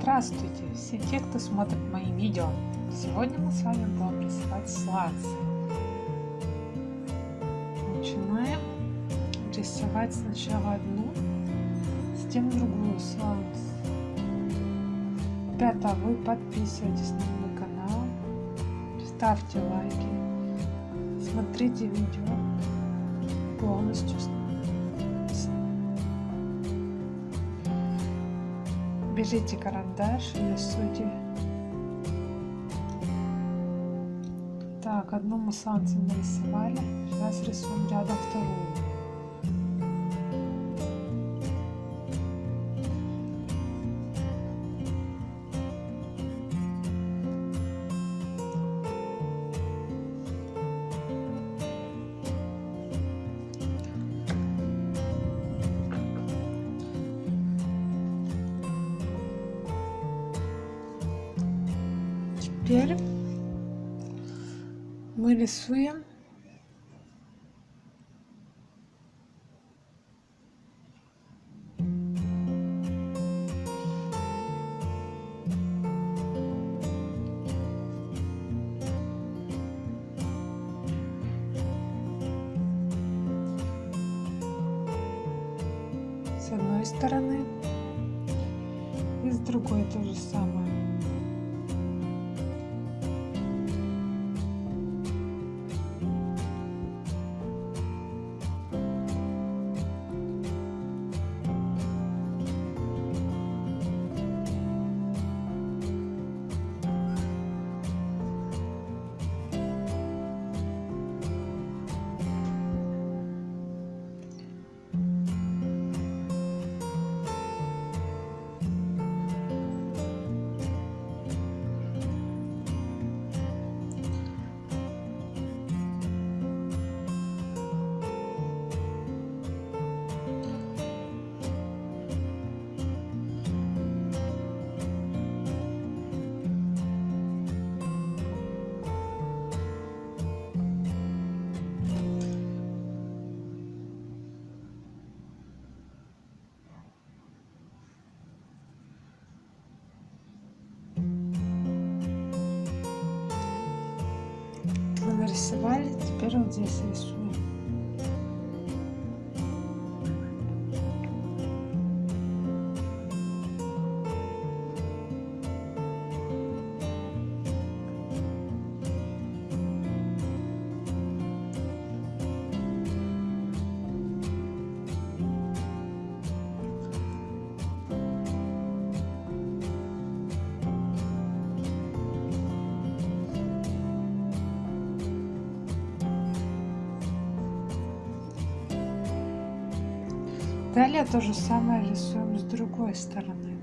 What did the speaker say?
Здравствуйте, все те, кто смотрит мои видео. Сегодня мы с вами будем рисовать сланцы. Начинаем рисовать сначала одну, затем другую сланц. Ребята, вы подписывайтесь на мой канал, ставьте лайки, смотрите видео полностью берите карандаш и рисуйте. Так, одну мы сланцем нарисовали. Сейчас рисуем рядом вторую. Теперь мы рисуем. С одной стороны. И с другой то же самое нарисовали теперь вот здесь рисуем Далее то же самое рисуем с другой стороны.